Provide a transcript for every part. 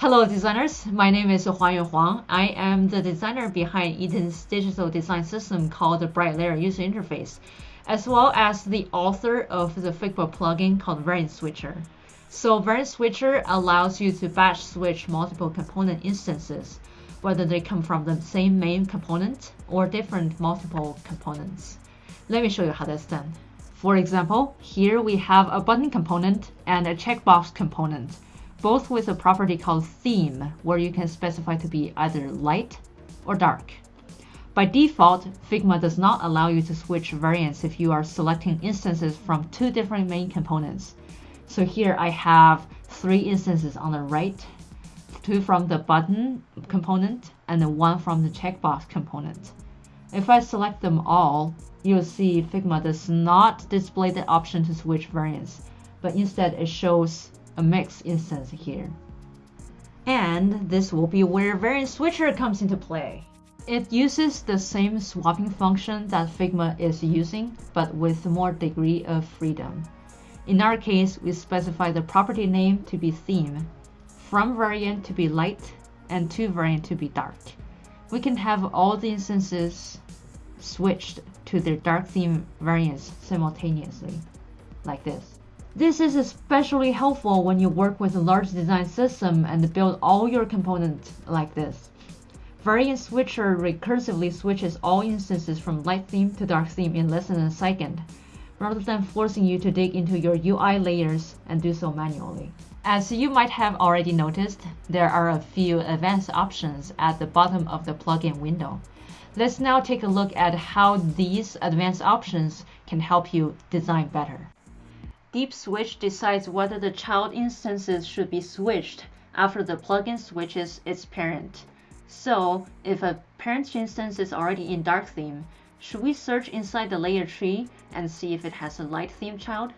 Hello designers, my name is Huayuan Huang. I am the designer behind Eaton's digital design system called the Bright Layer User Interface, as well as the author of the Figma plugin called Variant Switcher. So Variant Switcher allows you to batch switch multiple component instances, whether they come from the same main component or different multiple components. Let me show you how that's done. For example, here we have a button component and a checkbox component both with a property called theme, where you can specify to be either light or dark. By default, Figma does not allow you to switch variants if you are selecting instances from two different main components. So here I have three instances on the right, two from the button component, and one from the checkbox component. If I select them all, you'll see Figma does not display the option to switch variants, but instead it shows a mix instance here. And this will be where Variant Switcher comes into play. It uses the same swapping function that Figma is using, but with more degree of freedom. In our case, we specify the property name to be theme, from variant to be light, and to variant to be dark. We can have all the instances switched to their dark theme variants simultaneously, like this. This is especially helpful when you work with a large design system and build all your components like this. Variant Switcher recursively switches all instances from light theme to dark theme in less than a second, rather than forcing you to dig into your UI layers and do so manually. As you might have already noticed, there are a few advanced options at the bottom of the plugin window. Let's now take a look at how these advanced options can help you design better. Deep Switch decides whether the child instances should be switched after the plugin switches its parent. So, if a parent instance is already in dark theme, should we search inside the layer tree and see if it has a light theme child?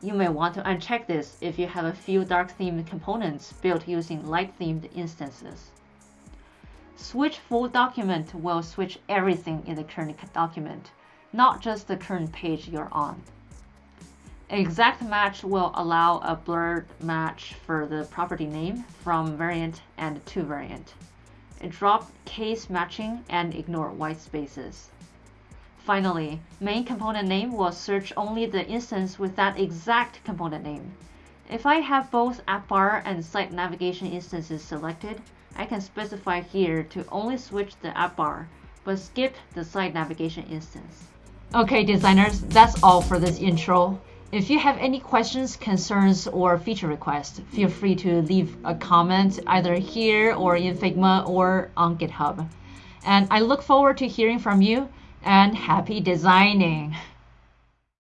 You may want to uncheck this if you have a few dark themed components built using light themed instances. Switch full document will switch everything in the current document, not just the current page you're on. Exact match will allow a blurred match for the property name from variant and to variant. Drop case matching and ignore white spaces. Finally, main component name will search only the instance with that exact component name. If I have both app bar and site navigation instances selected, I can specify here to only switch the app bar, but skip the site navigation instance. Okay designers, that's all for this intro. If you have any questions, concerns, or feature requests, feel free to leave a comment either here or in Figma or on GitHub. And I look forward to hearing from you and happy designing!